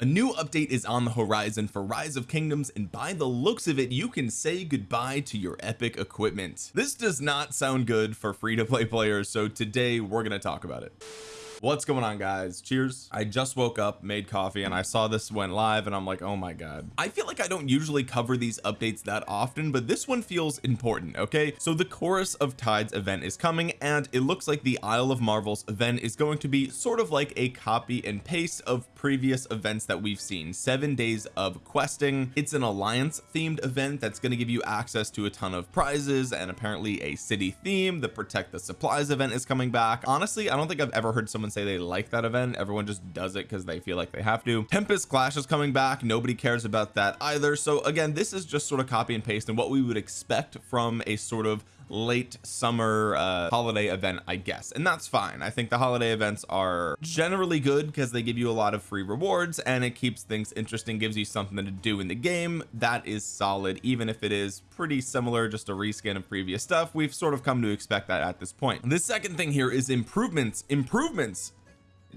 a new update is on the horizon for rise of kingdoms and by the looks of it you can say goodbye to your epic equipment. This does not sound good for free-to-play players so today we're going to talk about it what's going on guys? Cheers. I just woke up made coffee and I saw this went live and I'm like oh my god. I feel like I don't usually cover these updates that often but this one feels important okay? So the chorus of tides event is coming and it looks like the Isle of Marvels event is going to be sort of like a copy and paste of previous events that we've seen. Seven days of questing. It's an alliance themed event that's going to give you access to a ton of prizes and apparently a city theme. The protect the supplies event is coming back. Honestly I don't think I've ever heard someone say they like that event everyone just does it because they feel like they have to. Tempest Clash is coming back. Nobody cares about that either. So again this is just sort of copy and paste and what we would expect from a sort of late summer uh holiday event I guess. And that's fine. I think the holiday events are generally good because they give you a lot of free rewards and it keeps things interesting gives you something to do in the game. That is solid even if it is pretty similar just a reskin of previous stuff. We've sort of come to expect that at this point. The second thing here is improvements. Improvements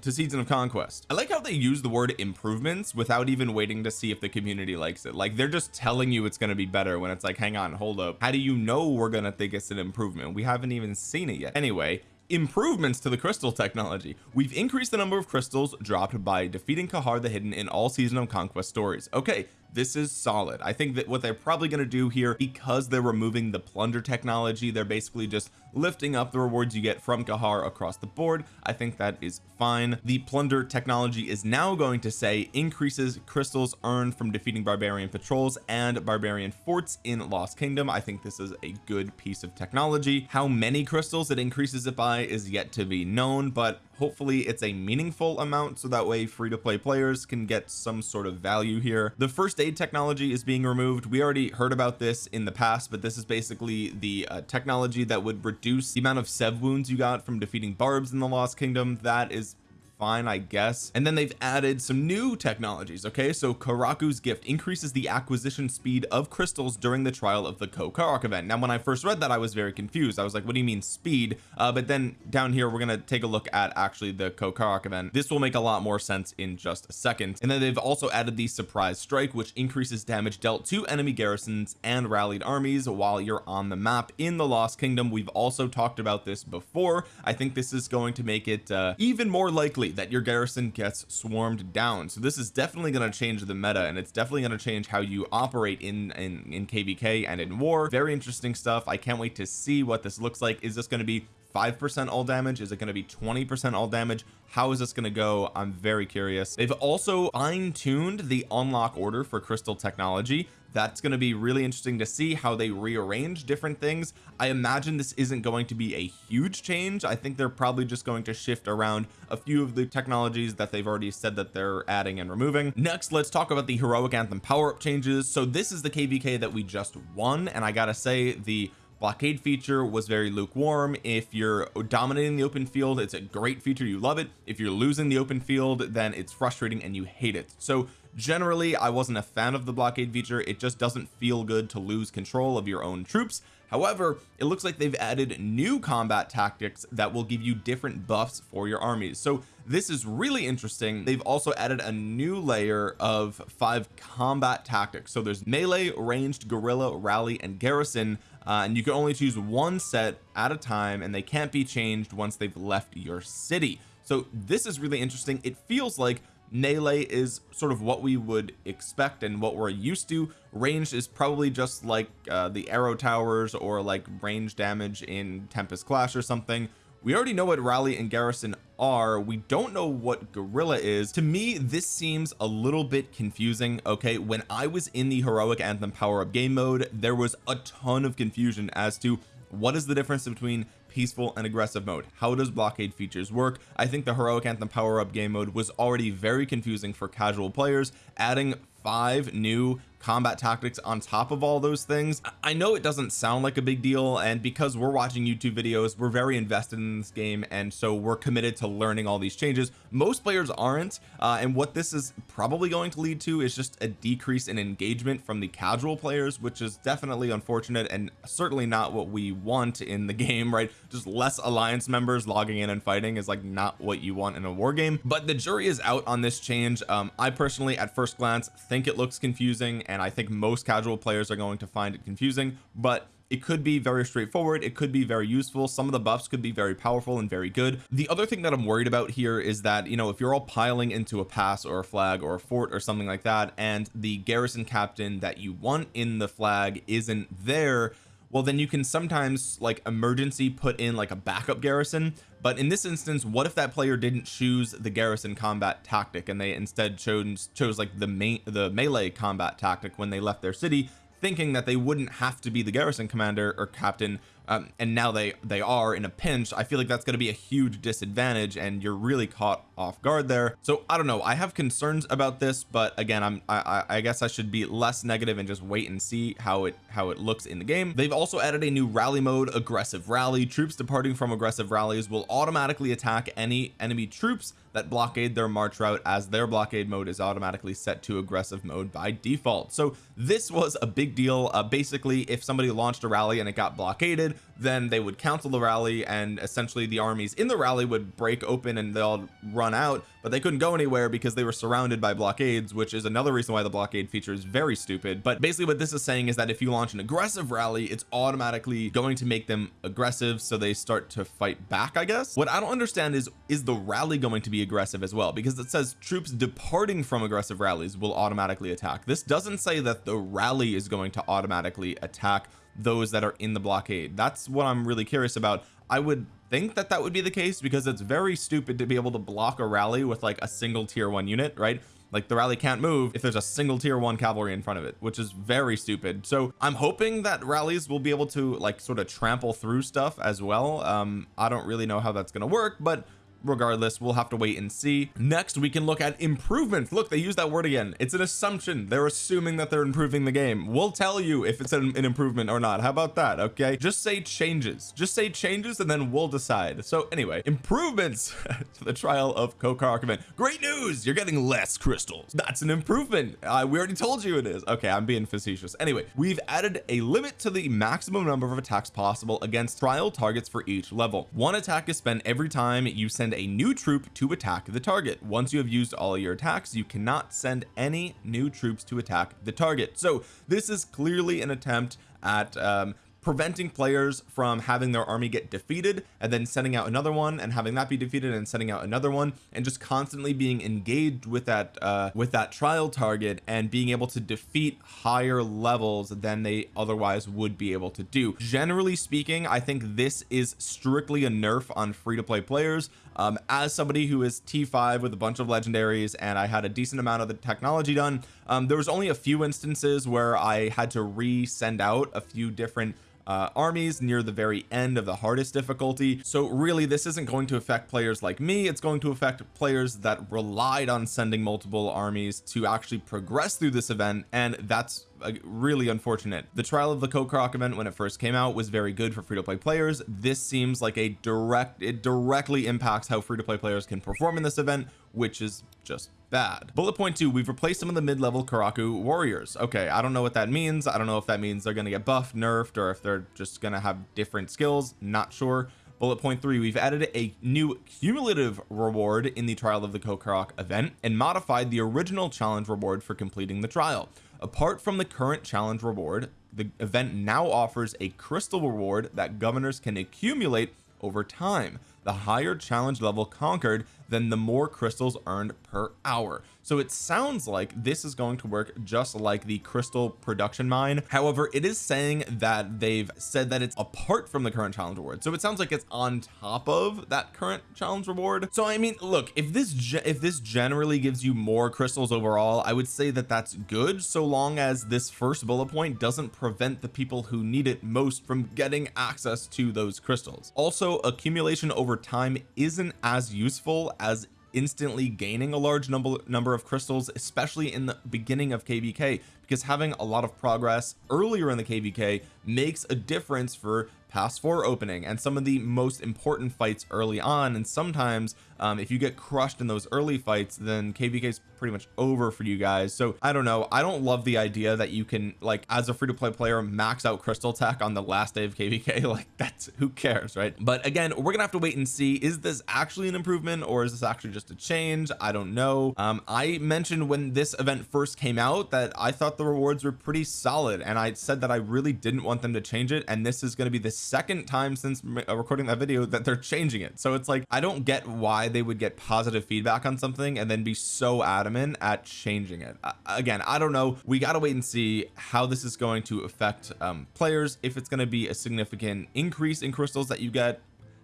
to season of conquest. I like how they use the word improvements without even waiting to see if the community likes it. Like they're just telling you it's going to be better when it's like hang on hold up. How do you know we're gonna think it's an improvement? We haven't even seen it yet. Anyway improvements to the crystal technology. We've increased the number of crystals dropped by defeating Kahar the hidden in all season of conquest stories. Okay this is solid. I think that what they're probably going to do here because they're removing the plunder technology they're basically just lifting up the rewards you get from Kahar across the board. I think that is fine. The plunder technology is now going to say increases crystals earned from defeating barbarian patrols and barbarian forts in Lost Kingdom. I think this is a good piece of technology. How many crystals it increases it by is yet to be known but hopefully it's a meaningful amount so that way free-to-play players can get some sort of value here. The first aid technology is being removed. We already heard about this in the past but this is basically the uh, technology that would reduce the amount of sev wounds you got from defeating barbs in the lost kingdom. That is fine I guess. And then they've added some new technologies okay? So Karuak's gift increases the acquisition speed of crystals during the trial of the Karuak event. Now when I first read that I was very confused. I was like what do you mean speed? Uh, but then down here we're gonna take a look at actually the Karuak event. This will make a lot more sense in just a second. And then they've also added the surprise strike which increases damage dealt to enemy garrisons and rallied armies while you're on the map in the Lost Kingdom. We've also talked about this before. I think this is going to make it uh, even more likely that your garrison gets swarmed down. So this is definitely going to change the meta and it's definitely going to change how you operate in in in kvk and in war. Very interesting stuff. I can't wait to see what this looks like. Is this going to be 5% all damage? Is it going to be 20% all damage? How is this going to go? I'm very curious. They've also fine-tuned the unlock order for crystal technology that's going to be really interesting to see how they rearrange different things. I imagine this isn't going to be a huge change. I think they're probably just going to shift around a few of the technologies that they've already said that they're adding and removing. Next let's talk about the heroic anthem power-up changes. So this is the kvk that we just won and I gotta say the blockade feature was very lukewarm. If you're dominating the open field it's a great feature. You love it. If you're losing the open field then it's frustrating and you hate it. So generally I wasn't a fan of the blockade feature. It just doesn't feel good to lose control of your own troops. However it looks like they've added new combat tactics that will give you different buffs for your armies. So this is really interesting. They've also added a new layer of five combat tactics. So there's melee ranged guerrilla rally and garrison. Uh, and you can only choose one set at a time and they can't be changed once they've left your city. So this is really interesting. It feels like melee is sort of what we would expect and what we're used to. Ranged is probably just like uh, the arrow towers or like range damage in Tempest Clash or something. We already know what rally and garrison are. We don't know what guerrilla is. To me this seems a little bit confusing okay? When I was in the heroic anthem power up game mode there was a ton of confusion as to what is the difference between peaceful and aggressive mode. How does blockade features work? I think the heroic anthem power up game mode was already very confusing for casual players adding five new combat tactics on top of all those things. I know it doesn't sound like a big deal and because we're watching YouTube videos we're very invested in this game and so we're committed to learning all these changes. Most players aren't uh, and what this is probably going to lead to is just a decrease in engagement from the casual players which is definitely unfortunate and certainly not what we want in the game right? Just less alliance members logging in and fighting is like not what you want in a war game. But the jury is out on this change. Um, I personally at first glance think it looks confusing and I think most casual players are going to find it confusing but it could be very straightforward it could be very useful some of the buffs could be very powerful and very good. The other thing that I'm worried about here is that you know if you're all piling into a pass or a flag or a fort or something like that and the garrison captain that you want in the flag isn't there well then you can sometimes like emergency put in like a backup garrison but in this instance what if that player didn't choose the garrison combat tactic and they instead chose chose like the main the melee combat tactic when they left their city thinking that they wouldn't have to be the garrison commander or captain um, and now they they are in a pinch. I feel like that's going to be a huge disadvantage and you're really caught off guard there. So I don't know. I have concerns about this but again I'm I, I guess I should be less negative and just wait and see how it how it looks in the game. They've also added a new rally mode aggressive rally. Troops departing from aggressive rallies will automatically attack any enemy troops that blockade their march route as their blockade mode is automatically set to aggressive mode by default. So this was a big deal. Uh, basically if somebody launched a rally and it got blockaded then they would cancel the rally and essentially the armies in the rally would break open and they'll run out but they couldn't go anywhere because they were surrounded by blockades which is another reason why the blockade feature is very stupid. But basically what this is saying is that if you launch an aggressive rally it's automatically going to make them aggressive so they start to fight back I guess? What I don't understand is is the rally going to be aggressive as well because it says troops departing from aggressive rallies will automatically attack. This doesn't say that the rally is going to automatically attack those that are in the blockade. That's what I'm really curious about. I would think that that would be the case because it's very stupid to be able to block a rally with like a single tier one unit right? Like the rally can't move if there's a single tier one cavalry in front of it which is very stupid. So I'm hoping that rallies will be able to like sort of trample through stuff as well. Um I don't really know how that's going to work but regardless we'll have to wait and see. Next we can look at improvements. Look they use that word again. It's an assumption. They're assuming that they're improving the game. We'll tell you if it's an, an improvement or not. How about that? Okay? Just say changes. Just say changes and then we'll decide. So anyway improvements to the trial of Karuak event great news! You're getting less crystals. That's an improvement. Uh, we already told you it is. Okay I'm being facetious. Anyway we've added a limit to the maximum number of attacks possible against trial targets for each level. One attack is spent every time you send a new troop to attack the target. Once you have used all your attacks you cannot send any new troops to attack the target. So this is clearly an attempt at um, preventing players from having their army get defeated and then sending out another one and having that be defeated and sending out another one and just constantly being engaged with that uh with that trial target and being able to defeat higher levels than they otherwise would be able to do. Generally speaking I think this is strictly a nerf on free-to-play players um, as somebody who is t5 with a bunch of legendaries and I had a decent amount of the technology done um, there was only a few instances where I had to re-send out a few different uh, armies near the very end of the hardest difficulty. So really this isn't going to affect players like me. It's going to affect players that relied on sending multiple armies to actually progress through this event and that's really unfortunate. The trial of the Karuak event when it first came out was very good for free-to-play players. This seems like a direct it directly impacts how free-to-play players can perform in this event which is just bad. Bullet point two we've replaced some of the mid-level Karuak warriors. Okay I don't know what that means. I don't know if that means they're going to get buffed nerfed or if they're just going to have different skills. Not sure. Bullet point three we've added a new cumulative reward in the trial of the Karuak event and modified the original challenge reward for completing the trial apart from the current challenge reward the event now offers a crystal reward that governors can accumulate over time. The higher challenge level conquered then the more crystals earned per hour. So it sounds like this is going to work just like the crystal production mine. However it is saying that they've said that it's apart from the current challenge reward so it sounds like it's on top of that current challenge reward so I mean look if this if this generally gives you more crystals overall I would say that that's good so long as this first bullet point doesn't prevent the people who need it most from getting access to those crystals. Also accumulation over time isn't as useful as instantly gaining a large number number of crystals especially in the beginning of kvk because having a lot of progress earlier in the kvk makes a difference for pass 4 opening and some of the most important fights early on. And sometimes um, if you get crushed in those early fights then kvk is pretty much over for you guys. So I don't know. I don't love the idea that you can like as a free-to-play player max out crystal tech on the last day of kvk like that's who cares right? But again we're gonna have to wait and see. Is this actually an improvement or is this actually just a change? I don't know. Um, I mentioned when this event first came out that I thought the rewards were pretty solid and I said that I really didn't want them to change it. And this is going to be the second time since uh, recording that video that they're changing it. So it's like I don't get why they would get positive feedback on something and then be so adamant at changing it. Uh, again I don't know. We got to wait and see how this is going to affect um, players if it's going to be a significant increase in crystals that you get.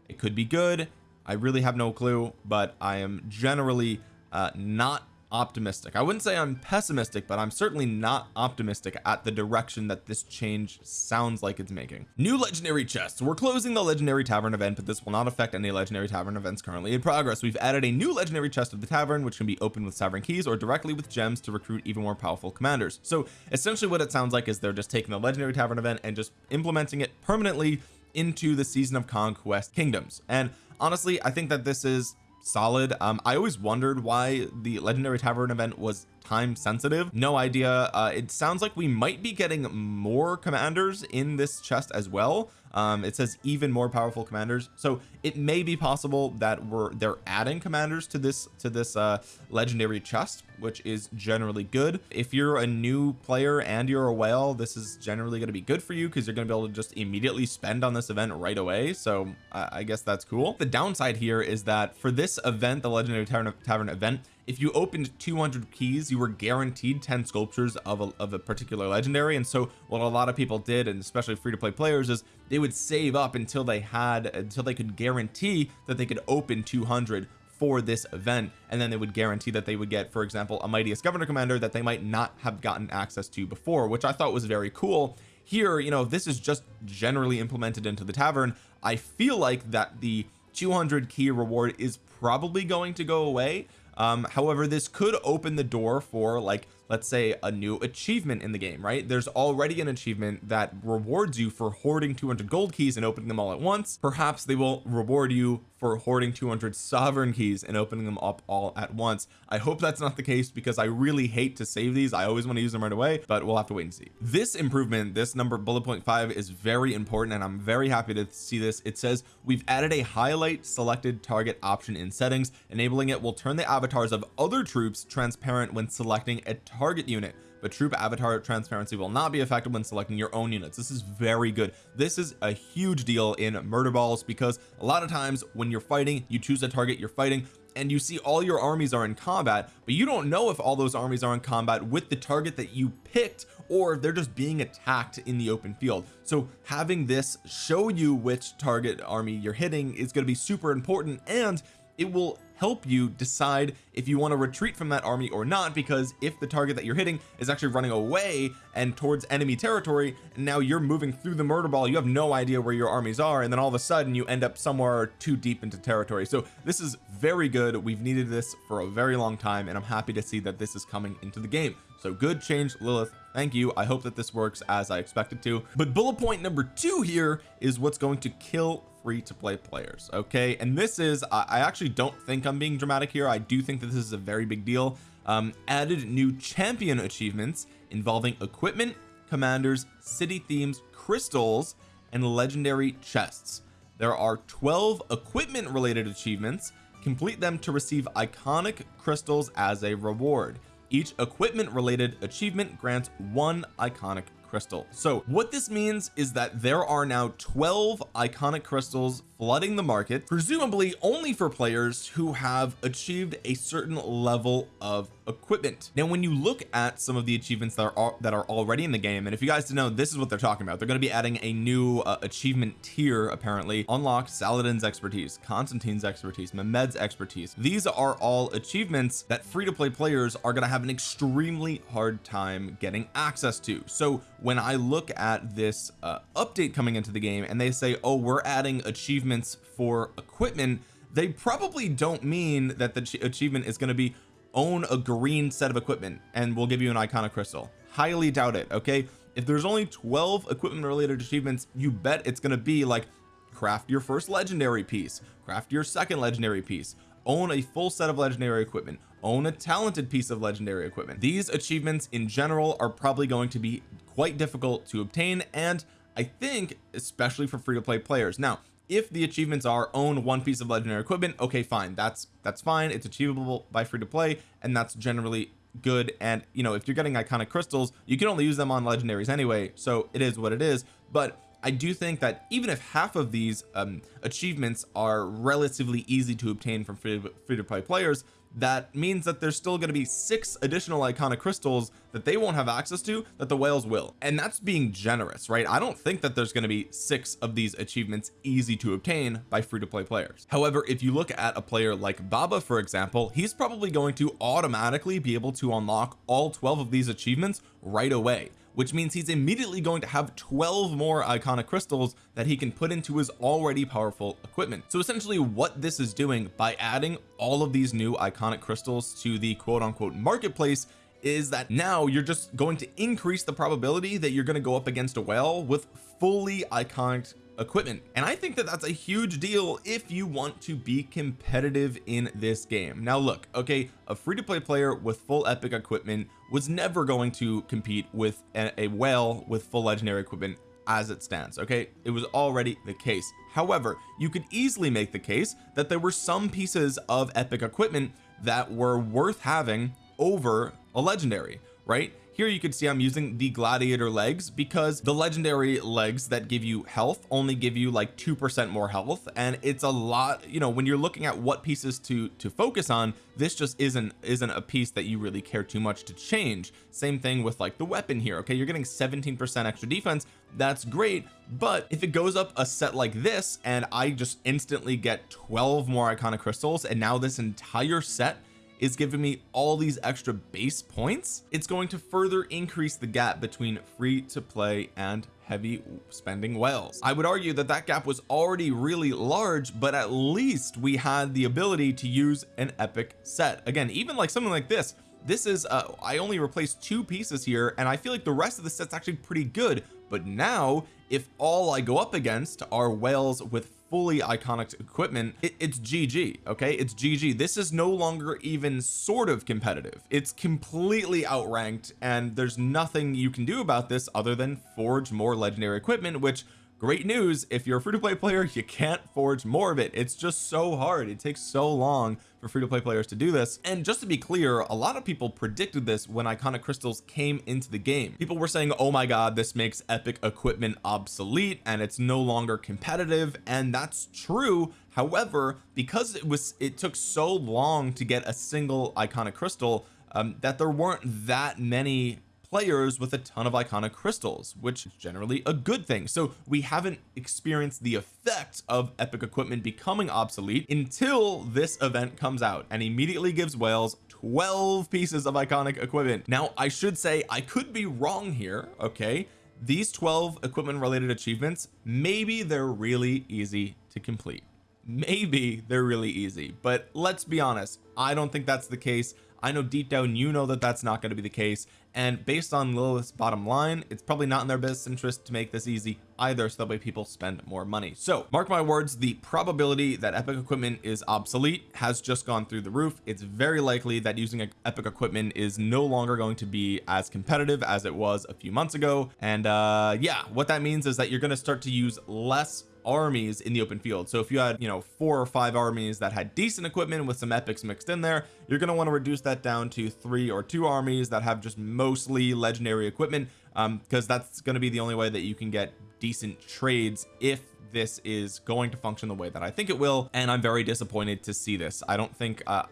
It could be good. I really have no clue but I am generally uh, not optimistic. I wouldn't say I'm pessimistic but I'm certainly not optimistic at the direction that this change sounds like it's making. New legendary chests. We're closing the legendary tavern event but this will not affect any legendary tavern events currently in progress. We've added a new legendary chest of the tavern which can be opened with sovereign keys or directly with gems to recruit even more powerful commanders. So essentially what it sounds like is they're just taking the legendary tavern event and just implementing it permanently into the season of conquest kingdoms. And honestly I think that this is solid. Um I always wondered why the legendary tavern event was time sensitive. No idea uh it sounds like we might be getting more commanders in this chest as well. Um it says even more powerful commanders. So it may be possible that we're they're adding commanders to this to this uh legendary chest which is generally good. If you're a new player and you're a whale this is generally going to be good for you because you're going to be able to just immediately spend on this event right away. So uh, I guess that's cool. The downside here is that for this event the legendary tavern, tavern event if you opened 200 keys you were guaranteed 10 sculptures of a, of a particular legendary. And so what a lot of people did and especially free-to-play players is they would save up until they had until they could guarantee that they could open 200 for this event. And then they would guarantee that they would get for example a mightiest governor commander that they might not have gotten access to before which I thought was very cool. Here you know this is just generally implemented into the tavern. I feel like that the 200 key reward is probably going to go away um however this could open the door for like let's say a new achievement in the game right? There's already an achievement that rewards you for hoarding 200 gold keys and opening them all at once. Perhaps they will reward you for hoarding 200 sovereign keys and opening them up all at once. I hope that's not the case because I really hate to save these. I always want to use them right away but we'll have to wait and see. This improvement this number bullet point five is very important and I'm very happy to see this. It says we've added a highlight selected target option in settings. Enabling it will turn the avatars of other troops transparent when selecting a target unit but troop avatar transparency will not be affected when selecting your own units. This is very good. This is a huge deal in murder balls because a lot of times when you're fighting you choose a target you're fighting and you see all your armies are in combat but you don't know if all those armies are in combat with the target that you picked or if they're just being attacked in the open field. So having this show you which target army you're hitting is going to be super important and it will help you decide if you want to retreat from that army or not because if the target that you're hitting is actually running away and towards enemy territory and now you're moving through the murder ball you have no idea where your armies are and then all of a sudden you end up somewhere too deep into territory. So this is very good we've needed this for a very long time and I'm happy to see that this is coming into the game. So good change Lilith thank you I hope that this works as I expected to. But bullet point number two here is what's going to kill free to play players okay? And this is I, I actually don't think I'm being dramatic here. I do think that this is a very big deal. Um added new champion achievements involving equipment commanders city themes crystals and legendary chests. There are 12 equipment related achievements. Complete them to receive iconic crystals as a reward. Each equipment related achievement grants one iconic crystal. So what this means is that there are now 12 iconic crystals flooding the market presumably only for players who have achieved a certain level of equipment. Now when you look at some of the achievements that are that are already in the game and if you guys didn't know this is what they're talking about. They're going to be adding a new uh, achievement tier apparently. Unlock Saladin's expertise Constantine's expertise Mehmed's expertise. These are all achievements that free-to-play players are going to have an extremely hard time getting access to. So when I look at this uh, update coming into the game and they say oh we're adding achievements for equipment they probably don't mean that the achievement is going to be own a green set of equipment and we'll give you an iconic crystal. Highly doubt it okay? If there's only 12 equipment related achievements you bet it's going to be like craft your first legendary piece craft your second legendary piece own a full set of legendary equipment own a talented piece of legendary equipment. These achievements in general are probably going to be quite difficult to obtain and I think especially for free-to-play players. Now if the achievements are own one piece of legendary equipment okay fine. That's that's fine. It's achievable by free to play and that's generally good. And you know if you're getting iconic crystals you can only use them on legendaries anyway so it is what it is. But I do think that even if half of these um, achievements are relatively easy to obtain from free, to play players that means that there's still going to be six additional iconic crystals that they won't have access to that the whales will. And that's being generous right? I don't think that there's going to be six of these achievements easy to obtain by free-to-play players. However if you look at a player like Baba for example he's probably going to automatically be able to unlock all 12 of these achievements right away which means he's immediately going to have 12 more iconic crystals that he can put into his already powerful equipment. So essentially what this is doing by adding all of these new iconic crystals to the quote-unquote marketplace is that now you're just going to increase the probability that you're going to go up against a whale with fully iconic equipment. And I think that that's a huge deal if you want to be competitive in this game. Now look okay a free-to-play player with full epic equipment was never going to compete with a, a whale with full legendary equipment as it stands okay? It was already the case. However you could easily make the case that there were some pieces of epic equipment that were worth having over a legendary right here you can see I'm using the gladiator legs because the legendary legs that give you health only give you like two percent more health and it's a lot you know when you're looking at what pieces to to focus on this just isn't isn't a piece that you really care too much to change. Same thing with like the weapon here okay? You're getting 17 percent extra defense. That's great but if it goes up a set like this and I just instantly get 12 more iconic crystals and now this entire set is giving me all these extra base points it's going to further increase the gap between free to play and heavy spending whales I would argue that that gap was already really large but at least we had the ability to use an epic set. Again even like something like this this is uh I only replaced two pieces here and I feel like the rest of the set's actually pretty good. But now if all I go up against are whales with fully iconic equipment it, it's GG okay? It's GG this is no longer even sort of competitive. It's completely outranked and there's nothing you can do about this other than forge more legendary equipment which great news if you're a free-to-play player you can't forge more of it. It's just so hard. It takes so long for free-to-play players to do this. And just to be clear a lot of people predicted this when iconic crystals came into the game. People were saying oh my god this makes epic equipment obsolete and it's no longer competitive and that's true. However because it was it took so long to get a single iconic crystal um, that there weren't that many players with a ton of iconic crystals which is generally a good thing. So we haven't experienced the effect of epic equipment becoming obsolete until this event comes out and immediately gives whales 12 pieces of iconic equipment. Now I should say I could be wrong here okay? These 12 equipment related achievements maybe they're really easy to complete. Maybe they're really easy but let's be honest I don't think that's the case I know deep down you know that that's not going to be the case and based on Lilith's bottom line it's probably not in their best interest to make this easy either so that way people spend more money. So mark my words the probability that epic equipment is obsolete has just gone through the roof. It's very likely that using epic equipment is no longer going to be as competitive as it was a few months ago and uh yeah what that means is that you're going to start to use less armies in the open field. So if you had you know four or five armies that had decent equipment with some epics mixed in there you're going to want to reduce that down to three or two armies that have just mostly legendary equipment um because that's going to be the only way that you can get decent trades if this is going to function the way that I think it will and I'm very disappointed to see this. I don't think uh,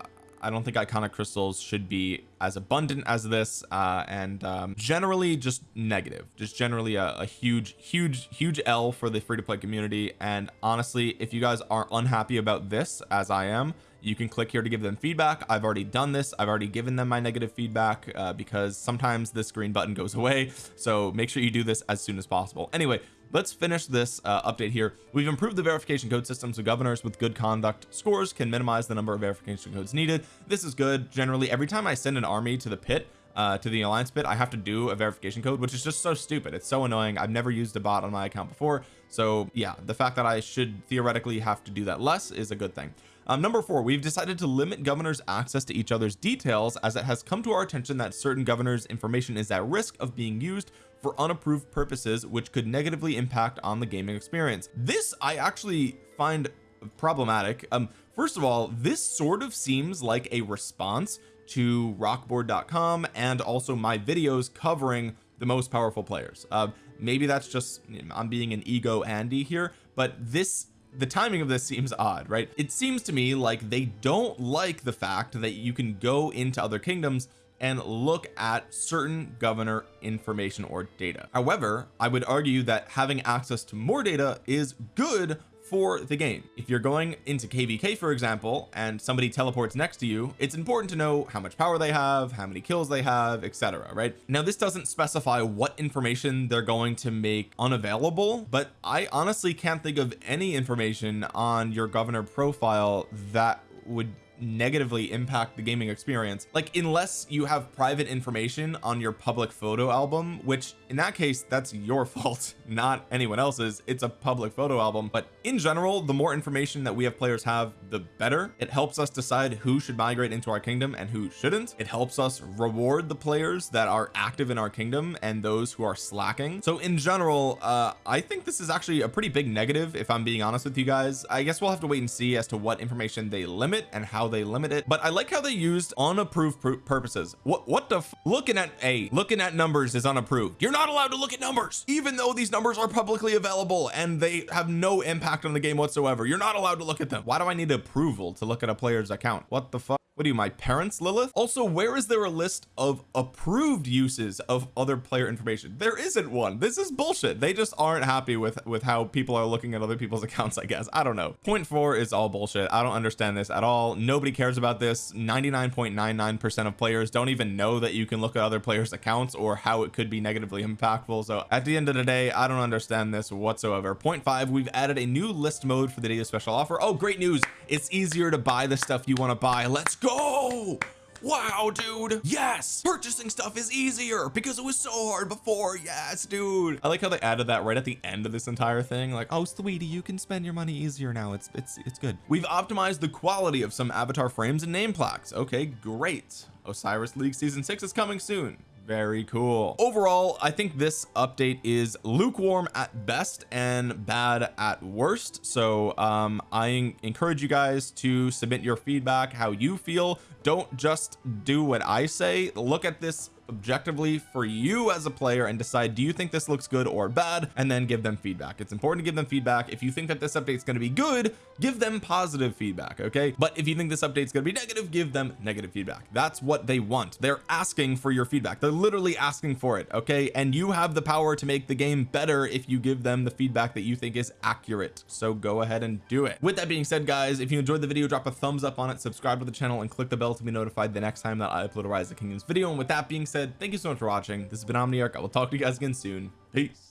I don't think iconic crystals should be as abundant as this uh and um generally just negative just generally a, a huge huge huge L for the free-to-play community and honestly if you guys are unhappy about this as I am you can click here to give them feedback. I've already done this. I've already given them my negative feedback uh, because sometimes this green button goes away so make sure you do this as soon as possible. Anyway let's finish this uh, update here. We've improved the verification code system so governors with good conduct. Scores can minimize the number of verification codes needed. This is good. Generally every time I send an army to the pit uh to the alliance pit I have to do a verification code which is just so stupid. It's so annoying. I've never used a bot on my account before. So yeah the fact that I should theoretically have to do that less is a good thing um, number four we've decided to limit governors access to each other's details as it has come to our attention that certain governors information is at risk of being used for unapproved purposes which could negatively impact on the gaming experience. This I actually find problematic. Um first of all this sort of seems like a response to rockboard.com and also my videos covering the most powerful players. Uh, maybe that's just I'm being an ego Andy here but this the timing of this seems odd right? It seems to me like they don't like the fact that you can go into other kingdoms and look at certain governor information or data. However I would argue that having access to more data is good for the game. If you're going into kvk for example and somebody teleports next to you it's important to know how much power they have how many kills they have etc right? Now this doesn't specify what information they're going to make unavailable but I honestly can't think of any information on your governor profile that would negatively impact the gaming experience. Like unless you have private information on your public photo album which in that case that's your fault not anyone else's. It's a public photo album. But in general the more information that we have players have the better. It helps us decide who should migrate into our kingdom and who shouldn't. It helps us reward the players that are active in our kingdom and those who are slacking. So in general uh I think this is actually a pretty big negative if I'm being honest with you guys. I guess we'll have to wait and see as to what information they limit and how they limit it but I like how they used unapproved purposes. What what the looking at a looking at numbers is unapproved. You're not allowed to look at numbers even though these numbers are publicly available and they have no impact on the game whatsoever. You're not allowed to look at them. Why do I need approval to look at a player's account? What the fuck what are you my parents Lilith? Also where is there a list of approved uses of other player information? There isn't one. This is bullshit. They just aren't happy with with how people are looking at other people's accounts I guess. I don't know. Point four is all bullshit. I don't understand this at all. Nobody cares about this. 99.99 percent of players don't even know that you can look at other players accounts or how it could be negatively impactful. So at the end of the day I don't understand this whatsoever. Point five we've added a new list mode for the data special offer. Oh great news. It's easier to buy the stuff you want to buy. Let's go! Wow dude. Yes purchasing stuff is easier because it was so hard before. Yes dude. I like how they added that right at the end of this entire thing like oh sweetie you can spend your money easier now. It's it's it's good. We've optimized the quality of some avatar frames and name plaques. Okay great. Osiris League season six is coming soon very cool. Overall I think this update is lukewarm at best and bad at worst. So um I encourage you guys to submit your feedback how you feel. Don't just do what I say. Look at this objectively for you as a player and decide do you think this looks good or bad? And then give them feedback. It's important to give them feedback. If you think that this update is going to be good give them positive feedback okay? But if you think this update is going to be negative give them negative feedback. That's what they want. They're asking for your feedback. They're literally asking for it okay? And you have the power to make the game better if you give them the feedback that you think is accurate. So go ahead and do it. With that being said guys if you enjoyed the video drop a thumbs up on it subscribe to the channel and click the bell to be notified the next time that I upload a rise of kingdoms video. And with that being said thank you so much for watching. This has been Omniarch. I will talk to you guys again soon. Peace